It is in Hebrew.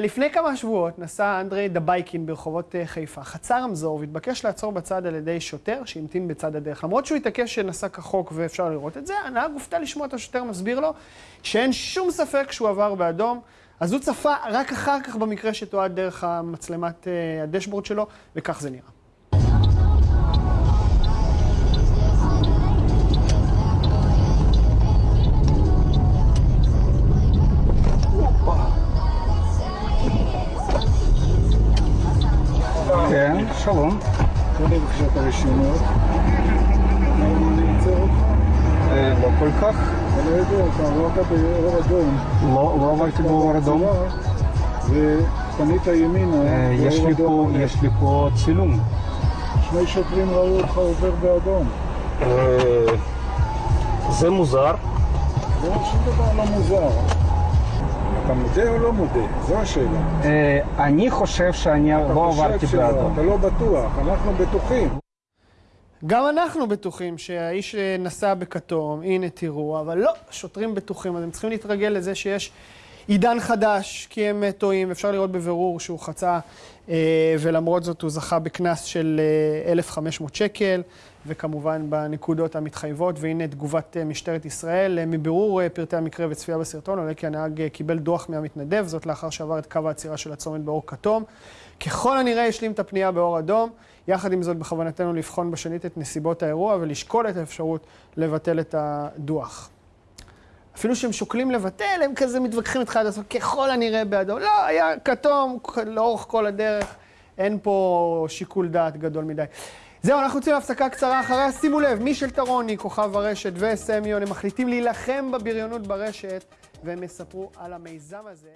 לפני כמה שבועות נסע אנדרי דבייקין ברחובות חיפה, חצה רמזור והתבקש לעצור בצד על ידי שוטר שהמתין בצד הדרך. למרות שהוא התעקש שנסע כחוק ואפשר לראות את זה, הנהג הופתע לשמוע את השוטר מסביר לו שאין שום ספק שהוא עבר באדום. אז הוא צפה רק אחר כך במקרה שתועד דרך המצלמת הדשבורד שלו, וכך זה נראה. כן, שלום. תן לי בבקשה את הרשימות. אה, לא כל כך. אני לא יודע, אתה עברת באור אדום. לא, לא עברתי באור אדום. ופנית ימינה, אה, יש לי פה, אדום. יש לי פה צילום. שני שוטרים ראו אותך עובר באדום. אה, זה מוזר. זה שום דבר לא מוזר. אתה מודה או לא מודה? זו השאלה. אה, אני חושב שאני אתה לא חושב עברתי שלא, באדום. אתה לא בטוח, אנחנו בטוחים. גם אנחנו בטוחים שהאיש נסע בכתום, הנה תראו, אבל לא, שוטרים בטוחים, אז הם צריכים להתרגל לזה שיש עידן חדש, כי הם טועים, אפשר לראות בבירור שהוא חצה, אה, ולמרות זאת הוא זכה בקנס של אה, 1,500 שקל, וכמובן בנקודות המתחייבות, והנה תגובת אה, משטרת ישראל. אה, מבירור אה, פרטי המקרה וצפייה בסרטון עולה כי הנהג אה, קיבל דוח מהמתנדב, זאת לאחר שעבר את קו העצירה של הצומת באור כתום. ככל הנראה השלים את הפנייה באור אדום. יחד עם זאת, בכוונתנו לבחון בשנית את נסיבות האירוע ולשקול את האפשרות לבטל את הדוח. אפילו שהם שוקלים לבטל, הם כזה מתווכחים איתך עד הסוף, ככל הנראה באדום. לא, היה כתום לאורך כל הדרך, אין פה שיקול דעת גדול מדי. זהו, אנחנו יוצאים להפסקה קצרה אחריה. שימו לב, מישל טרוני, כוכב הרשת וסמיון, הם מחליטים להילחם בבריונות ברשת, והם יספרו על המיזם הזה.